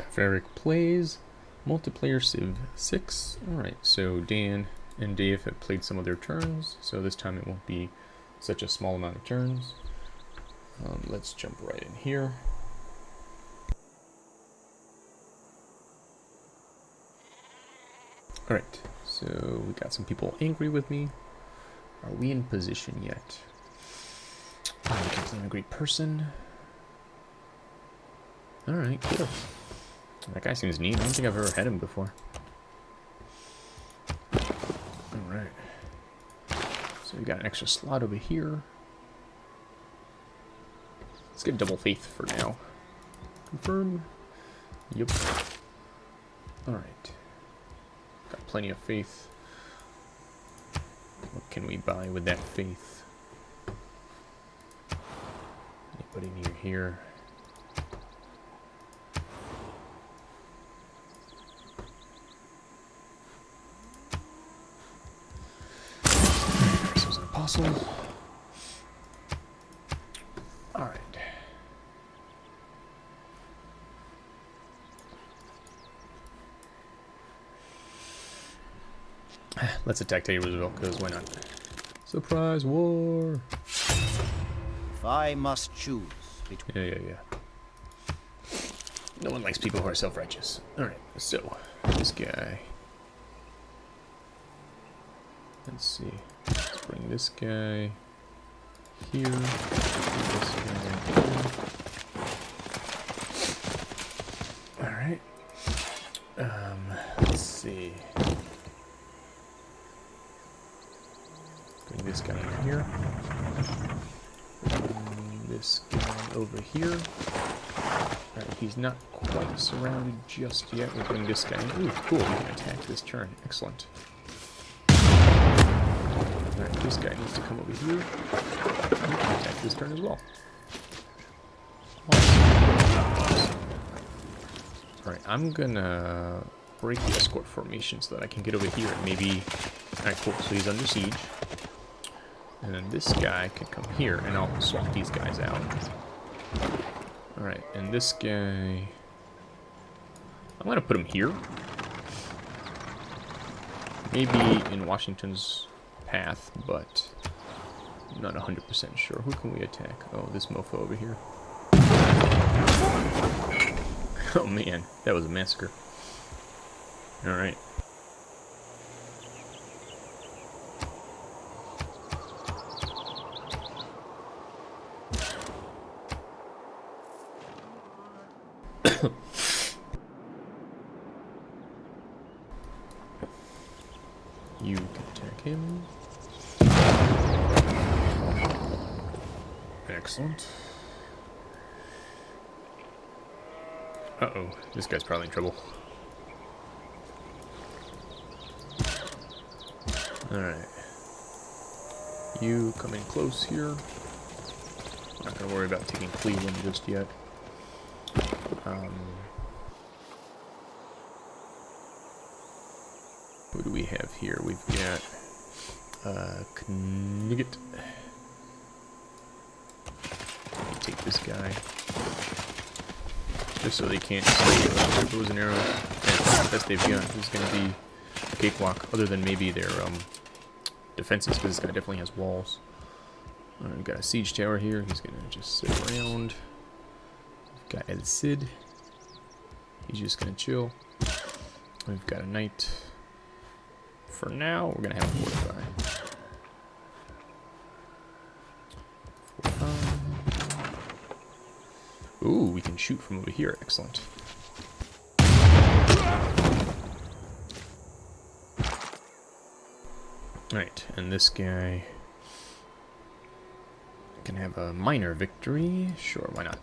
Staff Eric plays multiplayer Civ 6. Alright, so Dan and Dave have played some of their turns, so this time it won't be such a small amount of turns. Um, let's jump right in here. Alright, so we got some people angry with me. Are we in position yet? Can a great person. Alright, cool. That guy seems neat. I don't think I've ever had him before. Alright. So we got an extra slot over here. Let's get double faith for now. Confirm. Yep. Alright. Got plenty of faith. What can we buy with that faith? Anybody near here? This was an apostle. Alright. Let's attack Teddy Roosevelt, because why not? Surprise war! If I must choose between Yeah, yeah, yeah. No one likes people who are self-righteous. Alright, so, this guy. Let's see. Bring this guy here. This guy here. Alright. Um, let's see. Bring this guy in here. Bring this guy over here. Alright, he's not quite surrounded just yet. We'll bring this guy in. Ooh, cool. We can attack this turn. Excellent. This guy needs to come over here. Can attack this turn as well. Alright, I'm gonna break the escort formation so that I can get over here and maybe... Alright, cool. So he's under siege. And then this guy can come here, and I'll swap these guys out. Alright, and this guy... I'm gonna put him here. Maybe in Washington's path, but not 100% sure. Who can we attack? Oh, this mofo over here. Oh man, that was a massacre. Alright. You can attack him. Excellent. Uh-oh, this guy's probably in trouble. Alright. You come in close here. I'm Not gonna worry about taking Cleveland just yet. Um, who do we have here? We've got uh, Knigget. Take this guy. Just so they can't see uh, their bows and arrows. And best they've got is going to be a cakewalk, other than maybe their um, defenses, because this guy definitely has walls. Alright, we've got a siege tower here. He's going to just sit around. We've got El Cid. He's just going to chill. We've got a knight. For now, we're going to have a. Fortify. Ooh, we can shoot from over here. Excellent. Right, and this guy can have a minor victory. Sure, why not?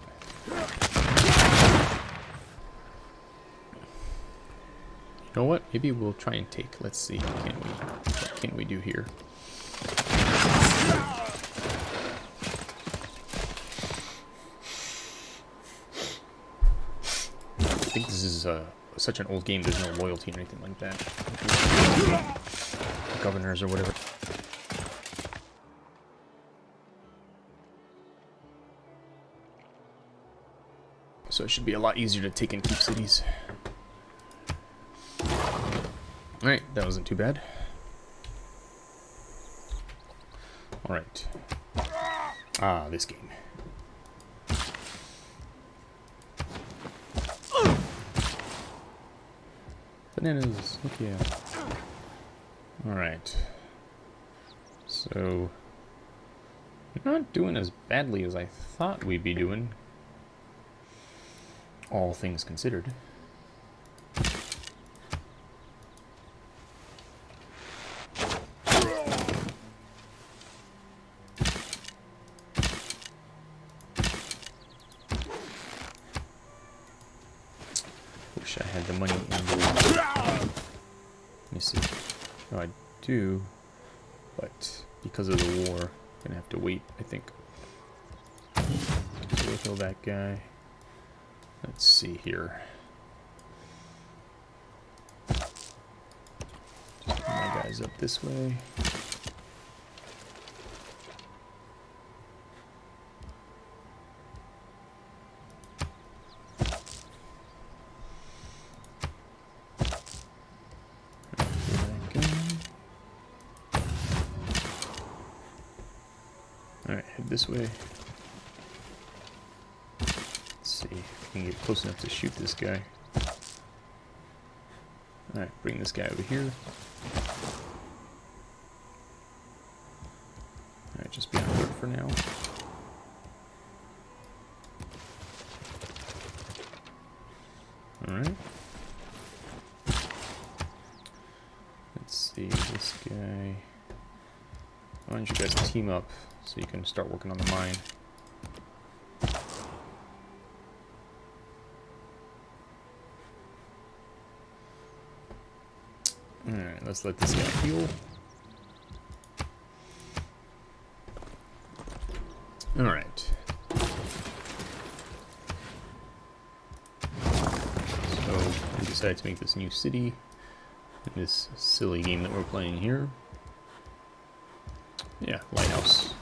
You know what? Maybe we'll try and take. Let's see. Can we? What can we do here? Think this is uh, such an old game. There's no loyalty or anything like that. Governors or whatever. So it should be a lot easier to take and keep cities. Alright, that wasn't too bad. Alright. Ah, this game. Bananas, yeah. Alright. So, not doing as badly as I thought we'd be doing. All things considered. Wish I had the money in the... Let see. Oh, I do, but because of the war, I'm gonna have to wait, I think. Kill that guy. Let's see here. Just my guys up this way. Alright, head this way. Let's see if we can get close enough to shoot this guy. Alright, bring this guy over here. Alright, just be on alert for now. Alright. Let's see, this guy... Why don't you guys team up so you can start working on the mine. Alright, let's let this guy heal. Alright. So, we decided to make this new city in this silly game that we're playing here. Yeah, lighthouse.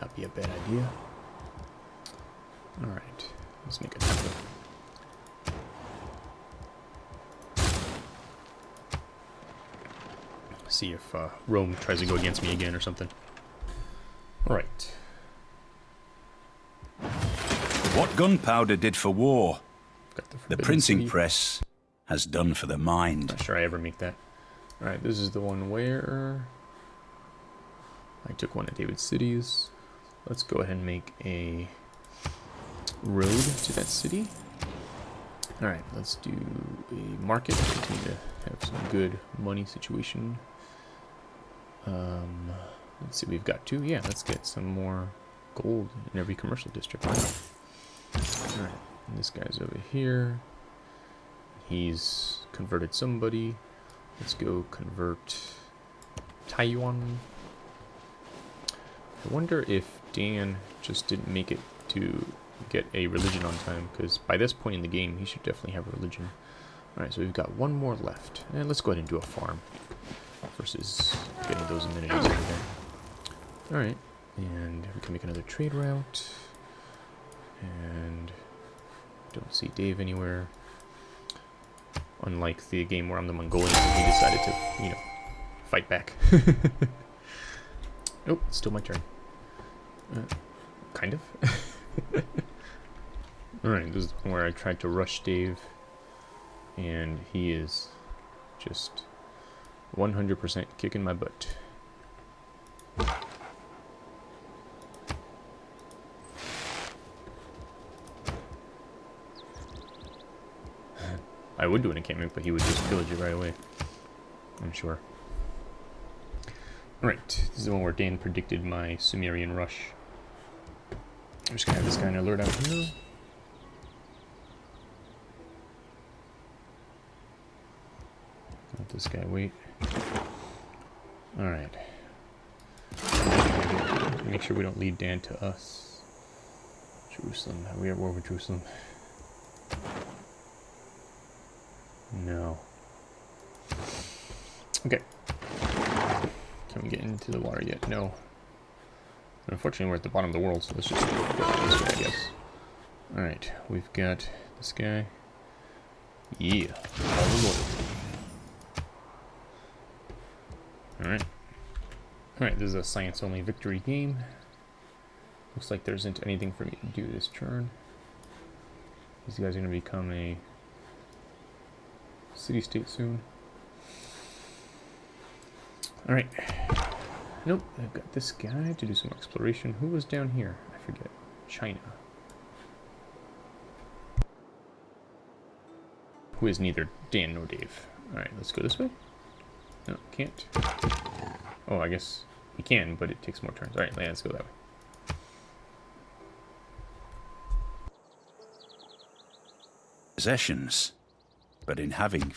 Not be a bad idea. Alright, let's make a temple. See if uh, Rome tries to go against me again or something. Alright. What gunpowder did for war, the, the printing City. press has done for the mind. Not sure I ever make that. Alright, this is the one where I took one of David's cities. Let's go ahead and make a road to that city. Alright, let's do a market. Continue to have some good money situation. Um, let's see, we've got two. Yeah, let's get some more gold in every commercial district. Alright, this guy's over here. He's converted somebody. Let's go convert Taiwan. I wonder if Dan just didn't make it to get a religion on time, because by this point in the game, he should definitely have a religion. Alright, so we've got one more left. And let's go ahead and do a farm versus getting those amenities over there. Alright, and we can make another trade route. And don't see Dave anywhere. Unlike the game where I'm the Mongolian, he decided to, you know, fight back. oh, it's still my turn. Uh, kind of. Alright, this is where I tried to rush Dave, and he is just 100% kicking my butt. I would do an encampment, but he would just pillage it right away. I'm sure. Alright, this is the one where Dan predicted my Sumerian rush. I'm just gonna have this guy in alert out here. Let this guy wait. Alright. Make sure we don't lead Dan to us. Jerusalem. Are we at war with Jerusalem? No. Okay. Can we get into the water yet? No. Unfortunately, we're at the bottom of the world, so let's just go this way, I guess. Alright, we've got this guy. Yeah. Alright. Alright, this is a science-only victory game. Looks like there isn't anything for me to do this turn. These guys are going to become a city-state soon. Alright. Nope, I've got this guy to do some exploration. Who was down here? I forget. China. Who is neither Dan nor Dave. Alright, let's go this way. No, can't. Oh, I guess we can, but it takes more turns. Alright, let's go that way. Possessions. But in having